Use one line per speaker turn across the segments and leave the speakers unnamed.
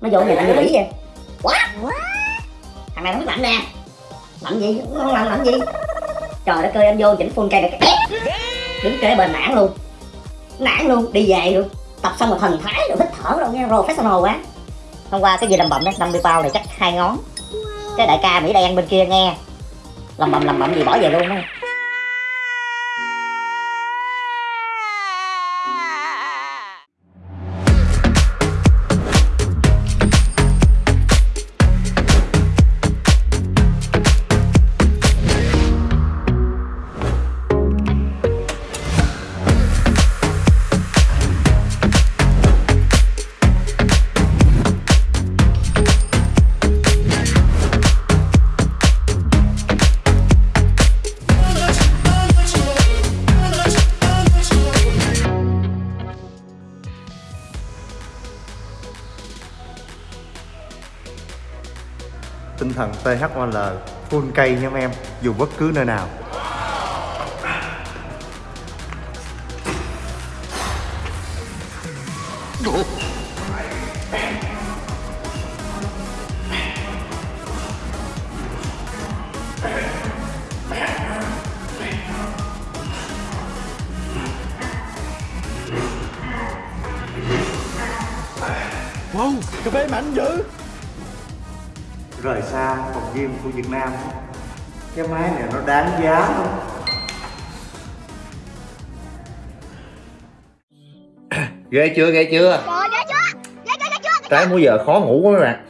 nó vô nhà tao như quỷ vậy? Quá thằng này nó lạnh nè. Lạnh gì? Không lạnh lạnh gì? Trời đất ơi anh vô chỉnh full cây này đứng kế bên nản luôn. Nản luôn đi về luôn. Tập xong rồi thần thái rồi hít thở rồi nghe professional quá. Hôm qua cái gì lầm bầm đó 50 bao này chắc hai ngón. Cái đại ca mỹ đen bên kia nghe. Lầm bầm lầm bầm gì bỏ về luôn á
thần THOL full cây nha mấy em dù bất cứ nơi nào.
Wow, cà phê mạnh dữ
rời xa phòng gym của Việt Nam. Cái máy này nó đáng giá không ghê chưa ghê chưa?
Trời ghê chưa? Ghê chưa? Ghê chưa?
trái múi giờ khó ngủ quá mấy bạn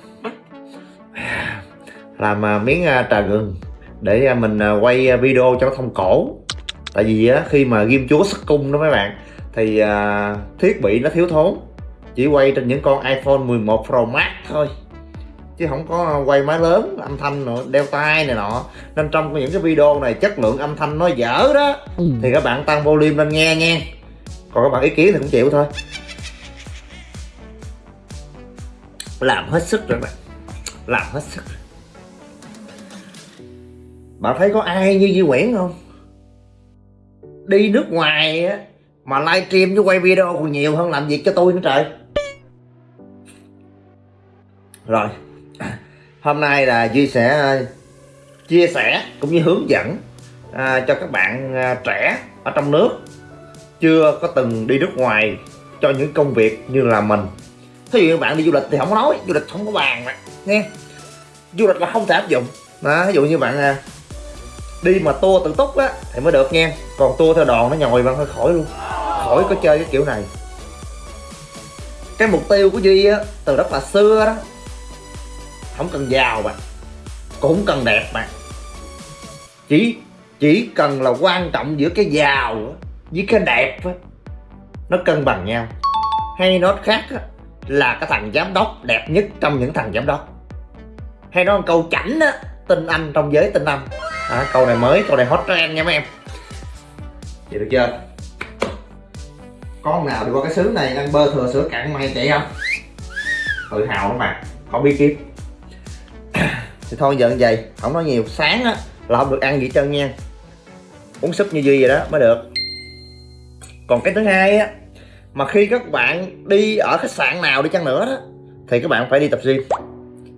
làm à, miếng à, trà gừng để à, mình quay video cho nó thông cổ. Tại vì á, khi mà ghim chúa sức cung đó mấy bạn thì à, thiết bị nó thiếu thốn. Chỉ quay trên những con iPhone 11 Pro Max thôi chứ không có quay máy lớn âm thanh nữa đeo tai này nọ. Nên trong những cái video này chất lượng âm thanh nó dở đó. Thì các bạn tăng volume lên nghe nha. Còn các bạn ý kiến thì cũng chịu thôi. Làm hết sức rồi bạn. Làm hết sức bạn thấy có ai như Duy Nguyễn không? Đi nước ngoài á mà livestream với quay video còn nhiều hơn làm việc cho tôi nữa trời. Rồi hôm nay là Duy sẽ ờ, chia sẻ cũng như hướng dẫn à, cho các bạn à, trẻ ở trong nước chưa có từng đi nước ngoài cho những công việc như là mình. Thí dụ như bạn đi du lịch thì không có nói du lịch không có bàn mà nghe. Du lịch là không thể áp dụng. Đó ví dụ như bạn à, đi mà tour tự túc á thì mới được nha còn tour theo đoàn nó nhồi bạn hơi khỏi luôn khỏi có chơi cái kiểu này. Cái mục tiêu của duy á từ rất là xưa đó không cần giàu bạn. Cũng không cần đẹp bạn. Chỉ chỉ cần là quan trọng giữa cái giàu với cái đẹp nó cân bằng nhau. Hay nói khác là cái thằng giám đốc đẹp nhất trong những thằng giám đốc. Hay nói một câu chảnh á tinh anh trong giới tinh anh. À, câu này mới câu này hot trend nha mấy em. Vậy được chưa? Con nào đi qua cái xứ này ăn bơ thừa sữa cạn mày chạy không? Tự hào lắm mà có bí kíp thì thôi giờ như vậy. Không nói nhiều. Sáng á, là không được ăn gì hết trơn nha. Uống súp như duy vậy đó, mới được. Còn cái thứ hai á, mà khi các bạn đi ở khách sạn nào đi chăng nữa đó, thì các bạn phải đi tập gym.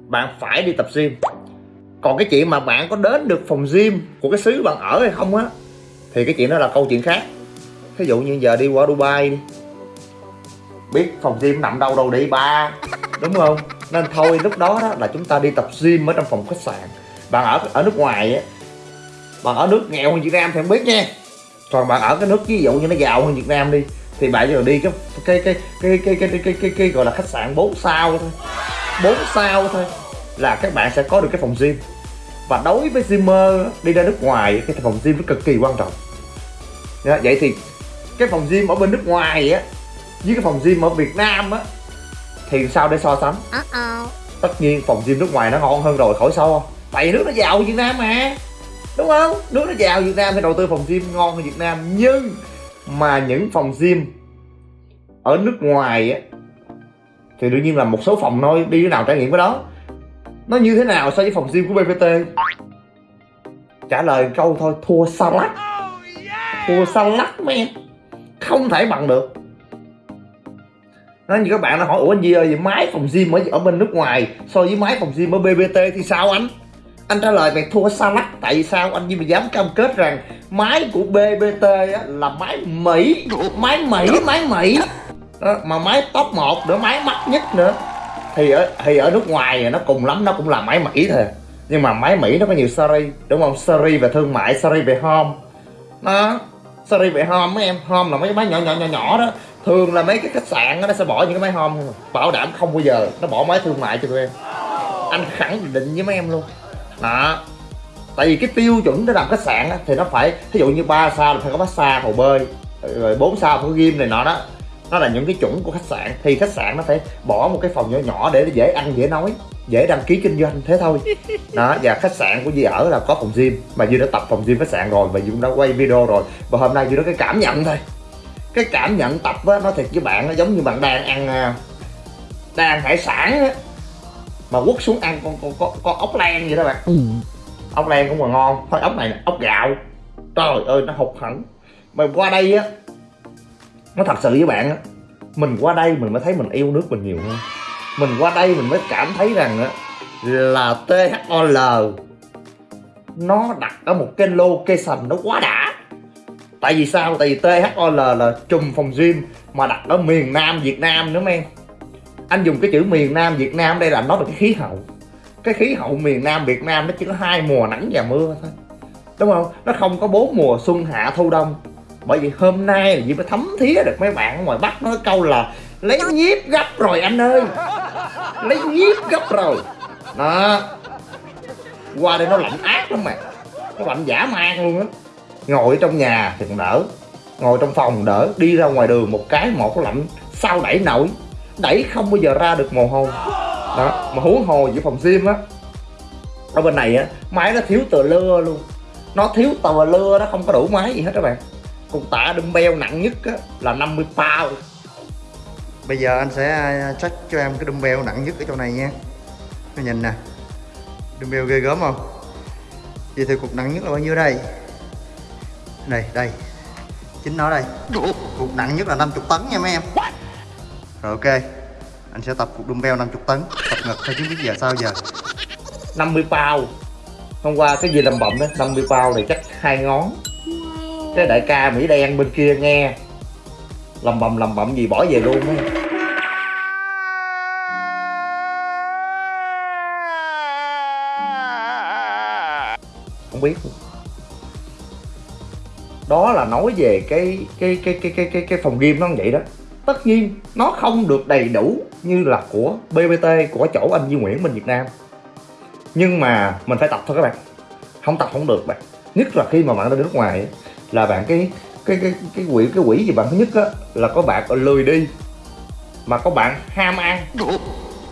Bạn phải đi tập gym. Còn cái chuyện mà bạn có đến được phòng gym của cái xứ bạn ở hay không á, thì cái chuyện đó là câu chuyện khác. Ví dụ như giờ đi qua Dubai đi. Biết phòng gym nằm đâu đâu đi ba, đúng không? nên thôi lúc đó đó là chúng ta đi tập gym ở trong phòng khách sạn. Bạn ở ở nước ngoài á. Bạn ở nước nghèo hơn Việt Nam thì không biết nha. Còn bạn ở cái nước ví dụ như nó giàu hơn Việt Nam đi thì bạn giờ đi cái cái cái cái cái cái cái, cái, cái, cái gọi là khách sạn 4 sao thôi. 4 sao thôi là các bạn sẽ có được cái phòng gym. Và đối với gymer đi ra nước ngoài cái phòng gym nó cực kỳ quan trọng. Dạ, vậy thì cái phòng gym ở bên nước ngoài á với cái phòng gym ở Việt Nam á thì sao để so sánh?
Uh-oh.
tất nhiên phòng gym nước ngoài nó ngon hơn rồi khỏi so. Tại vì nước nó giàu Việt Nam mà. Đúng không? Nước nó giàu Việt Nam thì đầu tư phòng gym ngon hơn Việt Nam. Nhưng mà những phòng gym ở nước ngoài á thì đương nhiên là một số phòng thôi đi nào trải nghiệm cái đó. Nó như thế nào so với phòng gym của BPT trả lời câu thôi thua xa lắc thua xa lắc em không thể bằng được nó như các bạn nó hỏi ủa anh Di ơi vậy máy phòng gym ở ở bên nước ngoài so với máy phòng gym ở BBT thì sao anh? Anh trả lời mày thua xa lắc tại vì sao? Anh Di mà dám cam kết rằng máy của BBT á, là máy Mỹ máy Mỹ máy Mỹ. Đó, mà máy top 1 nữa máy mắc nhất nữa. Thì ở thì ở nước ngoài nó cùng lắm nó cũng là máy Mỹ thôi. Nhưng mà máy Mỹ nó có nhiều series đúng không? Series về thương mại series về home. Nó series về home mấy em home là mấy máy nhỏ nhỏ nhỏ nhỏ đó thường là mấy cái khách sạn đó, nó sẽ bỏ những cái máy hôm à. bảo đảm không bao giờ nó bỏ máy thương mại cho tụi em. Anh khẳng định với mấy em luôn. Đó. Tại vì cái tiêu chuẩn để làm khách sạn á, thì nó phải ví dụ như ba sao là phải có massage hồ bơi rồi bốn sao phải có gym này nọ đó. Nó là những cái chuẩn của khách sạn. Thì khách sạn nó phải bỏ một cái phòng nhỏ nhỏ để dễ ăn dễ nói dễ đăng ký kinh doanh thế thôi. Đó và khách sạn của Duy ở là có phòng gym mà Duy đã tập phòng gym khách sạn rồi và Duy cũng đã quay video rồi. Và hôm nay Duy nói cái cảm nhận thôi cái cảm nhận tập á nó thiệt với bạn nó giống như bạn đang ăn à, đang ăn hải sản á mà quất xuống ăn con con con, con ốc len vậy đó bạn. Ốc len cũng còn ngon. Thôi ốc này là ốc gạo. Trời ơi nó hụt hẳn. Mà qua đây á nó thật sự với bạn á mình qua đây mình mới thấy mình yêu nước mình nhiều hơn. Mình qua đây mình mới cảm thấy rằng á là THOL nó đặt ở một cái location nó quá đã tại vì sao? Tại vì THOL là trùm phòng gym mà đặt ở miền Nam Việt Nam nữa em anh dùng cái chữ miền Nam Việt Nam đây là nói về cái khí hậu. Cái khí hậu miền Nam Việt Nam nó chỉ có hai mùa nắng và mưa thôi. Đúng không? Nó không có bốn mùa xuân, hạ, thu, đông. Bởi vì hôm nay là gì mới thấm thía được mấy bạn ngoài bắc nói câu là lấy nhiếp gấp rồi anh ơi. Lấy nhiếp gấp rồi. Đó. Qua đây nó lạnh ác lắm mà nó lạnh giả man luôn á ngồi trong nhà thì còn đỡ. Ngồi trong phòng đỡ. Đi ra ngoài đường một cái một cái lạnh. Sao đẩy nổi? Đẩy không bao giờ ra được mồ hôi. Đó mà huống hồ giữa phòng gym á. Ở bên này á máy nó thiếu tờ lưa luôn. Nó thiếu tờ lưa nó không có đủ máy gì hết các bạn. Cục tạ dumbbell nặng nhất á là 50 pound.
Bây giờ anh sẽ à, check cho em cái dumbbell nặng nhất ở chỗ này nha. Nó nhìn nè. Dumbbell ghê gớm không? Vậy thì cục nặng nhất là bao nhiêu đây? Đây, đây. Chính nó đây. Cục nặng nhất là 50 tấn nha mấy em. Rồi ok. Anh sẽ tập cục dumbbell 50 tấn. Tập ngực theo chứ biết giờ sao giờ.
50 pound hôm qua cái gì làm bậm đó? 50 pound này chắc hai ngón. Cái đại ca mỹ đen bên kia nghe. Lầm bầm lầm bậm gì bỏ về luôn á. Không biết luôn đó là nói về cái cái cái cái cái cái, cái phòng gym nó vậy đó. Tất nhiên nó không được đầy đủ như là của BBT của chỗ anh Duy Nguyễn bên Việt Nam. Nhưng mà mình phải tập thôi các bạn. Không tập không được bạn. Nhất là khi mà bạn đi nước ngoài ấy, là bạn cái cái cái cái quỷ cái quỷ gì bạn thứ nhất á là có bạn lười đi mà có bạn ham ăn.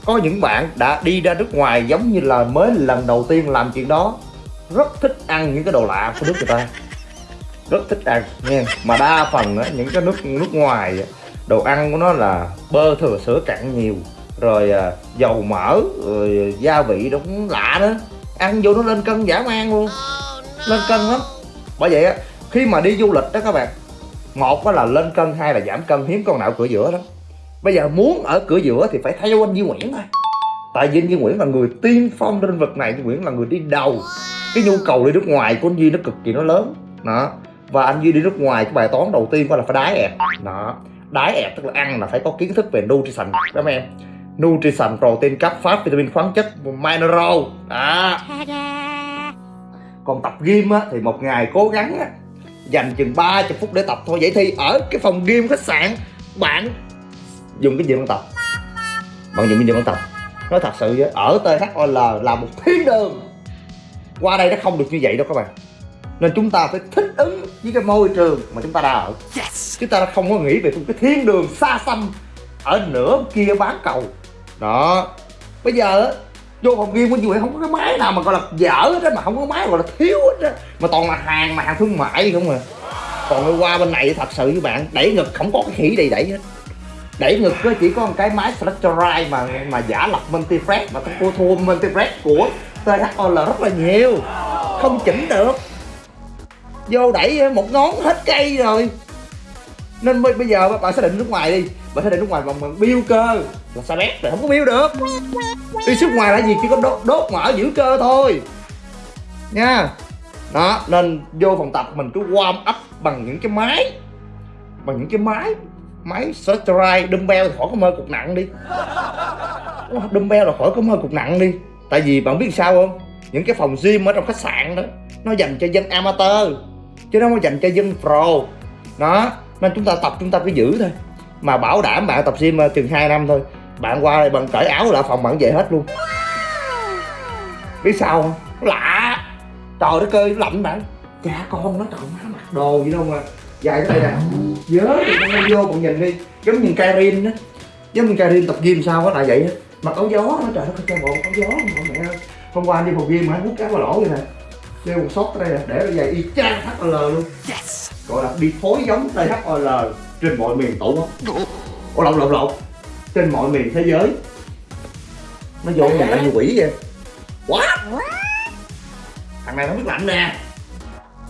Có những bạn đã đi ra nước ngoài giống như là mới lần đầu tiên làm chuyện đó rất thích ăn những cái đồ lạ của nước người ta rất thích ăn nha. Mà đa phần á, những cái nước nước ngoài đồ ăn của nó là bơ thừa sữa cặn nhiều rồi à, dầu mỡ rồi gia vị nó cũng lạ đó. Ăn vô nó lên cân dã man luôn. Lên cân lắm. Bởi vậy á khi mà đi du lịch đó các bạn một là lên cân hai là giảm cân hiếm con nào cửa giữa đó bây giờ muốn ở cửa giữa thì phải theo anh Duy Nguyễn thôi. Tại vì anh Duy Nguyễn là người tiên phong trên vực này Duy Nguyễn là người đi đầu. Cái nhu cầu đi nước ngoài của anh Duy nó cực kỳ nó lớn. Đó và anh Duy đi nước ngoài, cái bài toán đầu tiên đó là phải đái ẹt. Đó. Đái ẹt tức là ăn là phải có kiến thức về nutrition. Đó em? Nutrition, protein cấp phát vitamin khoáng chất, mineral. Đó. Còn tập gym á, thì một ngày cố gắng á, dành chừng 30 phút để tập thôi. Vậy thì ở cái phòng gym khách sạn, bạn dùng cái gì bạn tập? Bạn dùng cái gì bạn tập? Nói thật sự với ở THOL là một thiên đường. Qua đây nó không được như vậy đâu các bạn nên chúng ta phải thích ứng với cái môi trường mà chúng ta đang ở. Chúng ta không có nghĩ về một cái thiên đường xa xăm ở nửa kia bán cầu. Đó. Bây giờ vô phòng gym của chị không có cái máy nào mà gọi là dở hết á mà không có máy gọi là thiếu hết á. Mà toàn là hàng mà hàng thương mại không à. Còn qua bên này thật sự với bạn đẩy ngực không có cái khỉ đầy đẩy hết. Đẩy ngực á chỉ có một cái máy Fletcherite mà mà giả lập Multiflex mà cô thua Multiflex của THOL rất là nhiều. Không chỉnh được vô đẩy một ngón hết cây rồi. Nên bây, bây giờ bạn xác định nước ngoài đi. Bạn xác định nước ngoài bằng bằng biêu cơ. Là sao bét rồi không có biêu được. Đi xuất ngoài là gì? Chỉ có đốt, đốt mỡ giữ cơ thôi. Nha. Đó nên vô phòng tập mình cứ warm up bằng những cái máy. Bằng những cái máy. Máy stride dumbbell thì khỏi có mơ cục nặng đi. Dumbbell là khỏi có mơ cục nặng đi. Tại vì bạn biết sao không? Những cái phòng gym ở trong khách sạn đó nó dành cho dân amateur chứ nó không dành cho dân pro. Đó nên chúng ta tập chúng ta cứ giữ thôi. Mà bảo đảm bạn tập gym ờ, chừng 2 năm thôi bạn qua đây bạn cởi áo lại phòng bạn về hết luôn. Biết sao không? Lạ. Trời đất ơi lạnh bạn. Cha con nó trời má mặc đồ gì đâu mà. Dài tới đây nè. Nhớ thì con vô bạn nhìn đi. Giống như Karin á. Giống như Karin tập gym sao có là vậy á. Mặc áo gió nó trời đất ơi cho bộ áo gió mà mẹ ơi. Hôm qua đi phòng gym mà hút cá vào lỗ vậy nè đeo một sót tới đây nè để nó dài y chang HL luôn. Gọi là đi phối giống THOL trên mọi miền tổ quốc. Ủa lộn lộn lộn. Trên mọi miền thế giới. Nó vô nhà như quỷ vậy. Quá thằng này nó biết lạnh nè.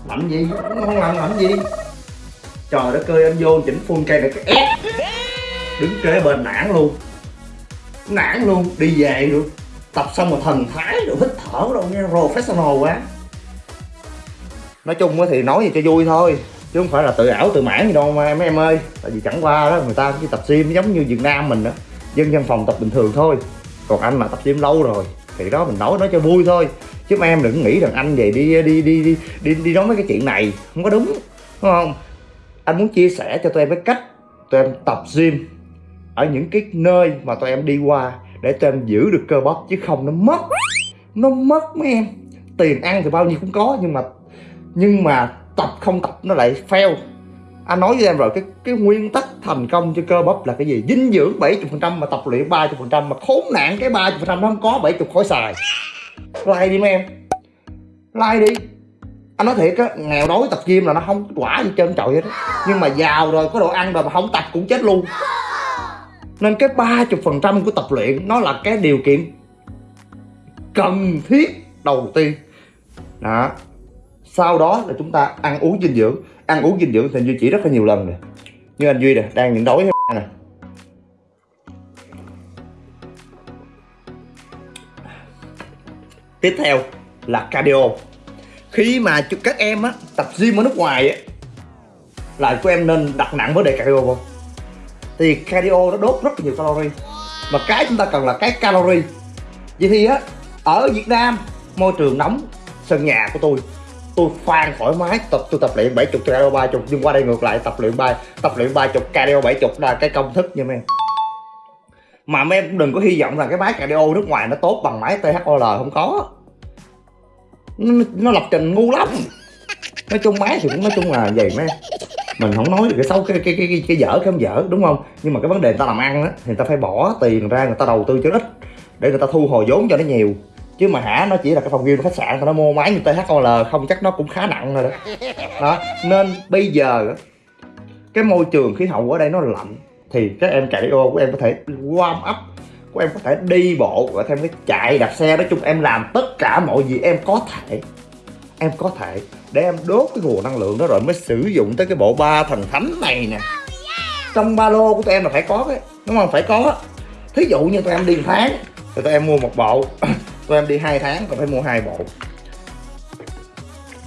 Lạnh gì? Nó không làm lạnh gì? Trời đất ơi anh vô chỉnh full cây này cái ép. Đứng kế bên nản luôn. Nản luôn đi về luôn. Tập xong rồi thần thái rồi hít thở đâu nghe professional quá nói chung thì nói gì cho vui thôi chứ không phải là tự ảo tự mãn gì đâu mà mấy em ơi. Tại vì chẳng qua đó người ta chỉ tập gym giống như việt nam mình đó dân văn phòng tập bình thường thôi. Còn anh mà tập gym lâu rồi thì đó mình nói nói cho vui thôi. Chứ mấy em đừng nghĩ rằng anh về đi đi đi đi đi, đi nói mấy cái chuyện này không có đúng đúng không? Anh muốn chia sẻ cho tụi em cái cách tụi em tập gym ở những cái nơi mà tụi em đi qua để tụi em giữ được cơ bắp chứ không nó mất nó mất mấy em. Tiền ăn thì bao nhiêu cũng có nhưng mà nhưng mà tập không tập nó lại fail. Anh nói với em rồi, cái cái nguyên tắc thành công cho cơ bắp là cái gì? Dinh dưỡng 70% mà tập luyện 30% mà khốn nạn cái 30% nó không có 70 khối xài. Like đi mấy em. Like đi. Anh nói thiệt á, nghèo đói tập gym là nó không quả gì trơn trọi hết nhưng mà giàu rồi, có đồ ăn rồi mà không tập cũng chết luôn. Nên cái 30% của tập luyện nó là cái điều kiện cần thiết đầu tiên. Đó sau đó là chúng ta ăn uống dinh dưỡng. Ăn uống dinh dưỡng thì anh duy chỉ rất là nhiều lần rồi như anh duy nè, đang nhịn đói nè. Tiếp theo là cardio. Khi mà các em á, tập gym ở nước ngoài á, là của em nên đặt nặng vấn đề cardio không thì cardio nó đốt rất là nhiều calorie. Mà cái chúng ta cần là cái calorie. Vậy thì á, ở Việt Nam, môi trường nóng, sân nhà của tôi tôi khoan thoải mái tập tôi tập luyện 70 cardio 30 nhưng qua đây ngược lại tập luyện ba tập luyện 30 cardio 70 là cái công thức nha mấy em. Mà mấy em cũng đừng có hy vọng là cái máy cardio nước ngoài nó tốt bằng máy THOL không có. Nó, nó lập trình ngu lắm. Nói chung máy thì cũng nói chung là vậy mấy mình không nói cái xấu cái cái cái cái, cái dở cái không dở đúng không? Nhưng mà cái vấn đề người ta làm ăn á thì người ta phải bỏ tiền ra người ta đầu tư cho ít để người ta thu hồi vốn cho nó nhiều chứ mà hả nó chỉ là cái phòng gym khách sạn nó mua máy như THOL không chắc nó cũng khá nặng rồi đó. Đó nên bây giờ cái môi trường khí hậu ở đây nó lạnh thì các em cardio của em có thể warm up của em có thể đi bộ và thêm cái chạy đạp xe. Nói chung em làm tất cả mọi gì em có thể em có thể để em đốt cái nguồn năng lượng đó rồi mới sử dụng tới cái bộ ba thần thánh này nè. Trong ba lô của tụi em là phải có cái đúng không? Phải có. Thí dụ như tụi em đi một tháng thì tụi em mua một bộ tụi em đi hai tháng còn phải mua hai bộ.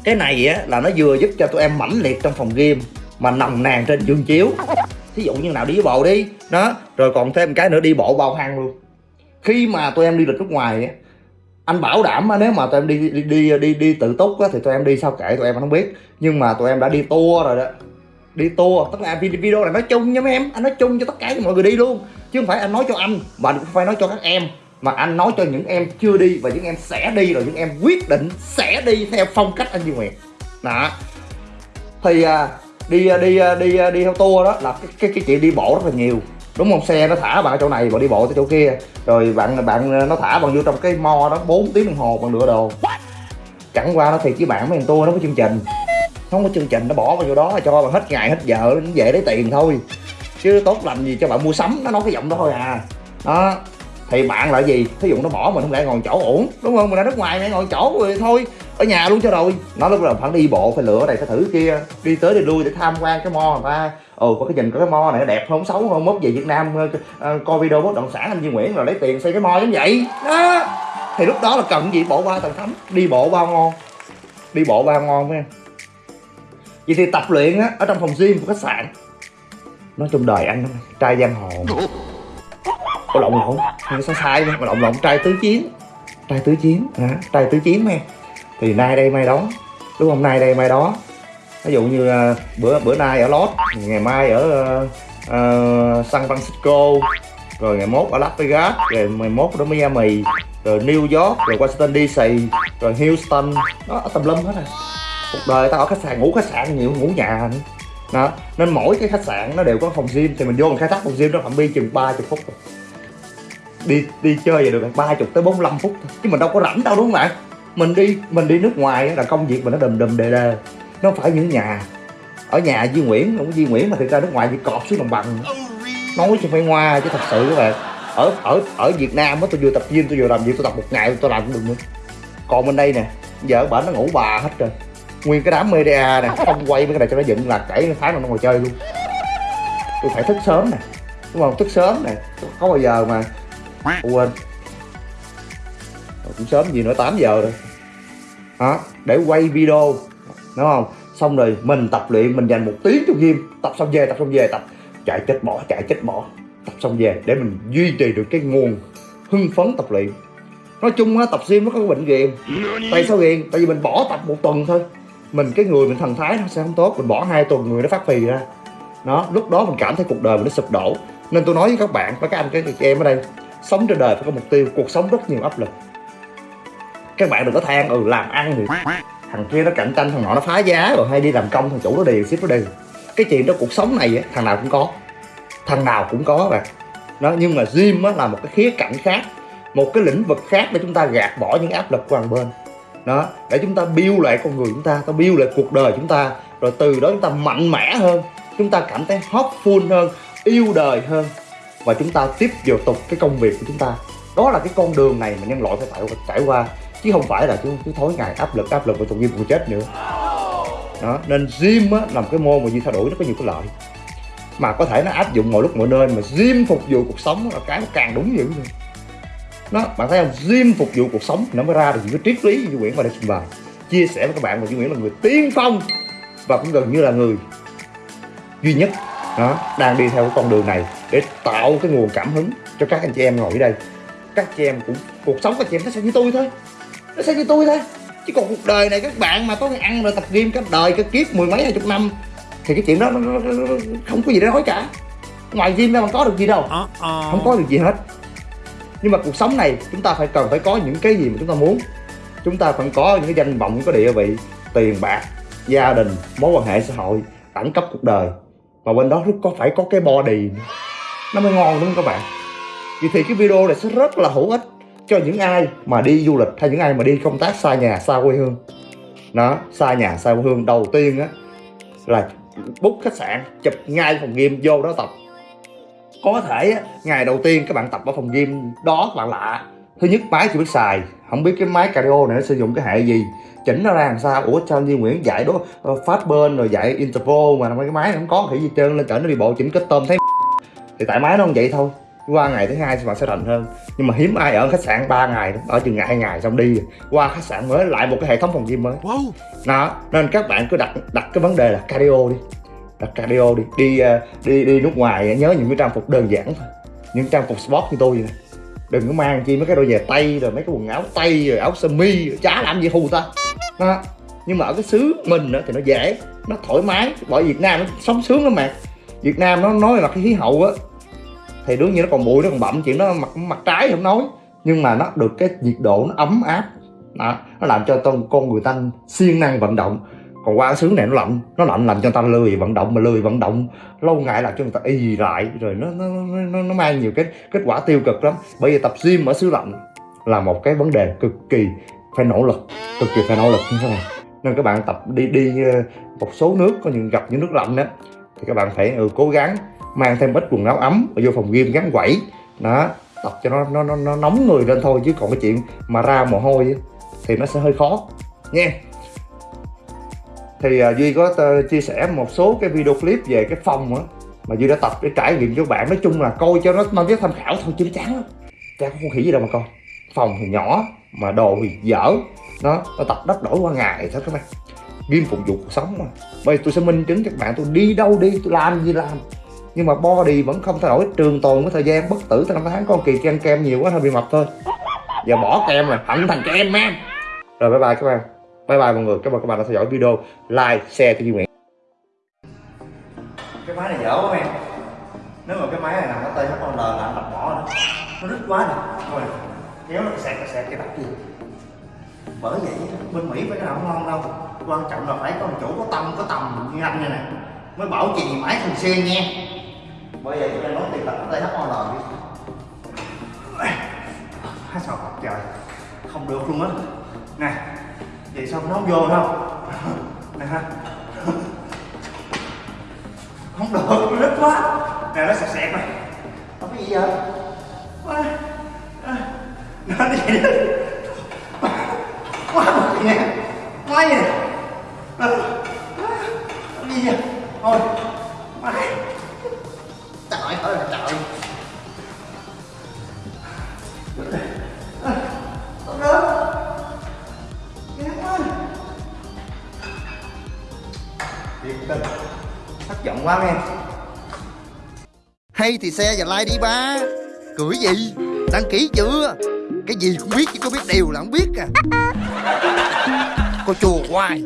Cái này á là nó vừa giúp cho tụi em mãnh liệt trong phòng game mà nồng nàn trên giường chiếu. Thí dụ như nào đi với bộ đi. Đó rồi còn thêm cái nữa đi bộ bao hăng luôn. Khi mà tụi em đi lịch nước ngoài á anh bảo đảm á, nếu mà tụi em đi đi đi đi, đi tự túc á, thì tụi em đi sao kệ tụi em không biết. Nhưng mà tụi em đã đi tour rồi đó. Đi tour tức là video này nói chung nha mấy em. Anh nói chung cho tất cả mọi người đi luôn. Chứ không phải anh nói cho anh mà cũng phải nói cho các em mà anh nói cho những em chưa đi và những em sẽ đi rồi những em quyết định sẽ đi theo phong cách anh Duy Nguyệt đó. Thì à, đi à, đi à, đi à, đi theo tour đó là cái cái, cái chuyện đi bộ rất là nhiều. Đúng không? Xe nó thả bạn ở chỗ này bạn đi bộ tới chỗ kia. Rồi bạn bạn nó thả bạn vô trong cái mo đó 4 tiếng đồng hồ bạn lựa đồ. Chẳng qua nó thiệt với bạn mấy thằng tour nó có chương trình. Không có chương trình nó bỏ vào vô đó cho bạn hết ngày hết giờ nó về lấy tiền thôi. Chứ tốt lành gì cho bạn mua sắm nó nói cái giọng đó thôi à. Đó thì bạn là gì? Thí dụ nó bỏ mình, không lẽ ngồi chỗ ổn đúng không? Mình ra nước ngoài mẹ ngồi chỗ rồi thôi, ở nhà luôn cho rồi. Nó lúc đầu phải đi bộ, phải lựa này, phải thử kia, đi tới đi lui để tham quan cái mo người ta. Ồ, có cái nhìn có cái mo này nó đẹp không xấu không mốt về việt nam ờ, ờ, coi video bất động sản anh Duy Nguyễn rồi lấy tiền xây cái mo giống vậy. Đó. Thì lúc đó là cần gì? Bộ ba tầng thắm đi bộ bao ngon đi bộ bao ngon phải không vậy thì tập luyện á, ở trong phòng gym của khách sạn. Nói trong đời anh trai giang hồ có lộn lộn. Không sai sai mà lộn lộn trai tứ chiến. Trai tứ chiến hả? Trai tứ chiến mà thì nay đây mai đó. Đúng không? Nay đây mai đó. Ví dụ như uh, bữa bữa nay ở Los ngày mai ở uh, uh, San Francisco rồi ngày mốt ở Las Vegas rồi ngày mốt ở Miami rồi New York rồi Washington DC rồi Houston. Đó ở tầm lâm hết rồi cuộc đời tao ở khách sạn ngủ khách sạn nhiều ngủ nhà nữa. Đó nên mỗi cái khách sạn nó đều có phòng gym. Thì mình vô mình khai thác phòng gym nó phạm vi chừng 30 phút. rồi đi đi chơi vậy được ba chục tới 45 phút thôi. Chứ mình đâu có rảnh đâu, đúng không bạn? Mình đi mình đi nước ngoài là công việc mình nó đùm đùm đề đề nó phải những nhà. Ở nhà Duy Nguyễn, không có Duy Nguyễn mà thực ra nước ngoài chỉ cọp xuống đồng bằng. Nói chứ phải ngoa chứ thật sự các bạn. Ở ở ở Việt Nam á, tôi vừa tập gym, tôi vừa làm việc, tôi tập một ngày tôi làm cũng được nữa. Còn bên đây nè, giờ bạn nó ngủ bà hết rồi. Nguyên cái đám media nè, không quay mấy cái này cho nó dựng là chảy tháng nào nó ngồi chơi luôn. Tôi phải thức sớm nè. Đúng không? Thức sớm nè. Có bao giờ mà quên. Cũng sớm gì nữa 8 giờ rồi. Đó để quay video, đúng không? Xong rồi mình tập luyện, mình dành một tiếng cho gym tập xong về, tập xong về, tập. Chạy chết bỏ, chạy chết bỏ. Tập xong về, để mình duy trì được cái nguồn hưng phấn tập luyện. Nói chung á, tập gym nó có cái bệnh ghiền tại sao ghiền tại vì mình bỏ tập một tuần thôi. Mình, cái người, mình thần thái nó sẽ không tốt. Mình bỏ hai tuần, người nó phát phì ra. Nó lúc đó mình cảm thấy cuộc đời mình nó sụp đổ. Nên tôi nói với các bạn, với các anh các chị em ở đây sống trên đời phải có mục tiêu, cuộc sống rất nhiều áp lực. Các bạn đừng có than ừ làm ăn thì thằng kia nó cạnh tranh, thằng nọ nó phá giá rồi, hay đi làm công, thằng chủ nó đều, ship nó đều. Cái chuyện đó cuộc sống này thằng nào cũng có. Thằng nào cũng có bạn. Đó, nhưng mà gym là một cái khía cạnh khác, một cái lĩnh vực khác để chúng ta gạt bỏ những áp lực của hàng bên. Đó, để chúng ta build lại con người chúng ta ta build lại cuộc đời chúng ta, rồi từ đó chúng ta mạnh mẽ hơn, chúng ta cảm thấy hopeful hơn, yêu đời hơn và chúng ta tiếp vào tục cái công việc của chúng ta. Đó là cái con đường này mà nhân loại phải phải trải qua. Chứ không phải là cứ, cứ thối ngày áp lực áp lực và tự nhiên cũng chết nữa. Đó nên gym á là một cái môn mà như thay đổi nó có nhiều cái lợi. Mà có thể nó áp dụng mọi lúc mọi nơi mà gym phục vụ cuộc sống là cái nó càng đúng dữ luôn. Nó bạn thấy không? Gym phục vụ cuộc sống nó mới ra được những cái triết lý như Nguyễn và đây trình bày. Chia sẻ với các bạn mà Duy Nguyễn là người tiên phong và cũng gần như là người duy nhất đó đang đi theo cái con đường này để tạo cái nguồn cảm hứng cho các anh chị em ngồi ở đây. Các chị em cũng cuộc sống các chị em nó sẽ như tôi thôi. Nó sẽ như tôi thôi. Chứ còn cuộc đời này các bạn mà có ăn rồi tập gym cái đời cái kiếp mười mấy hai chục năm thì cái chuyện đó nó, nó, nó, nó không có gì để nói cả. Ngoài gym ra mà có được gì đâu. Không có được gì hết. Nhưng mà cuộc sống này chúng ta phải cần phải có những cái gì mà chúng ta muốn. Chúng ta phải có những cái danh vọng có địa vị tiền bạc gia đình mối quan hệ xã hội đẳng cấp cuộc đời và bên đó có phải có cái body nữa. nó mới ngon đúng không các bạn? Vậy thì cái video này sẽ rất là hữu ích cho những ai mà đi du lịch hay những ai mà đi công tác xa nhà xa quê hương. Đó xa nhà xa quê hương. Đầu tiên á là book khách sạn chụp ngay phòng gym vô đó tập. Có thể á, ngày đầu tiên các bạn tập ở phòng gym đó các bạn lạ thứ nhất máy chưa biết xài. Không biết cái máy cardio này nó sử dụng cái hệ gì. Chỉnh nó ra làm sao? Ủa sao Duy Nguyễn dạy đó uh, phát bên rồi dạy interval mà mấy cái máy không có thì gì trơn lên chở nó đi bộ chỉnh kết tôm thấy thì tại máy nó không vậy thôi. Qua ngày thứ hai thì bạn sẽ rành hơn. Nhưng mà hiếm ai ở khách sạn 3 ngày ở chừng ngày hai ngày xong đi. Qua khách sạn mới lại một cái hệ thống phòng gym mới. Đó nên các bạn cứ đặt đặt cái vấn đề là cardio đi. Đặt cardio đi. Đi uh, đi đi nước ngoài nhớ những cái trang phục đơn giản thôi. Những trang phục sport như tôi vậy nè đừng có mang chi mấy cái đôi giày tây rồi mấy cái quần áo tây rồi áo sơ mi rồi chả làm gì hù ta. Đó. nhưng mà ở cái xứ mình thì nó dễ, nó thoải mái. Bởi Việt Nam nó sống sướng lắm mà. Việt Nam nó nói là cái khí hậu á, thì đương nhiên nó còn bụi, nó còn bậm chuyện nó mặt mặt trái không nói. Nhưng mà nó được cái nhiệt độ nó ấm áp. Đó. nó làm cho con con người ta siêng năng vận động còn qua cái xứ này nó lạnh nó lạnh làm cho người ta lười vận động mà lười vận động lâu ngày là cho người ta y lại rồi nó nó, nó nó mang nhiều cái kết quả tiêu cực lắm. Bởi vì tập gym ở xứ lạnh là một cái vấn đề cực kỳ phải nỗ lực cực kỳ phải nỗ lực như thế này nên các bạn tập đi đi ờ, một số nước có những gặp những nước lạnh đó thì các bạn phải ừ, cố gắng mang thêm ít quần áo ấm và vô phòng gym gắn quẩy. Đó tập cho nó nó nó, nó nóng người lên thôi chứ còn cái chuyện mà ra mồ hôi thì nó sẽ hơi khó nha thì uh, duy có ờ, chia sẻ một số cái video clip về cái phòng á mà duy đã tập để trải nghiệm cho bạn. Nói chung là coi cho nó mang tính tham khảo thôi chứ nó chán lắm. Chả có con khỉ gì đâu mà coi. Phòng thì nhỏ mà đồ thì dở. Nó nó tập đắp đổi qua ngày thôi các bạn. Game phục vụ cuộc sống mà. Bây giờ tôi sẽ minh chứng cho các bạn tôi đi đâu đi tôi làm gì làm. Nhưng mà body vẫn không thay đổi. Trường tồn với thời gian bất tử tới năm tháng con kỳ ăn kem nhiều quá hơi bị mập thôi. Giờ bỏ kem rồi hận thành kem em rồi bye bye các bạn bye bye mọi người. Cảm ơn các bạn đã theo dõi video. Like, share cho Duy Nguyễn. Cái máy này dở quá em. Nếu mà cái máy này nằm ở tay HL là anh đập bỏ nó rít quá nè. Thôi, kéo nó sẹt sẹt cái đập gì bởi vậy, bên Mỹ phải cái nào ngon đâu. Quan trọng là phải có một chủ có tâm, có tầm, như anh này nè. Mới bảo trì máy thường xuyên nha bởi vậy chúng em nói tiền tập ở tay HL đi. Hết sao trời. Không được luôn á. Nè vậy sao nó không vô không nè ha. Không được nó rít quá. Nè, nó sẹt sẹt này. Không có gì vậy? Quá. Nó đi vậy đi. Quá một nha quá gì nè nó gì vậy? Thôi. Quá em
Hay thì xe và like đi ba. Cười gì? Đăng ký chưa? Cái gì cũng biết chứ có biết điều là không biết à. Cô chùa hoài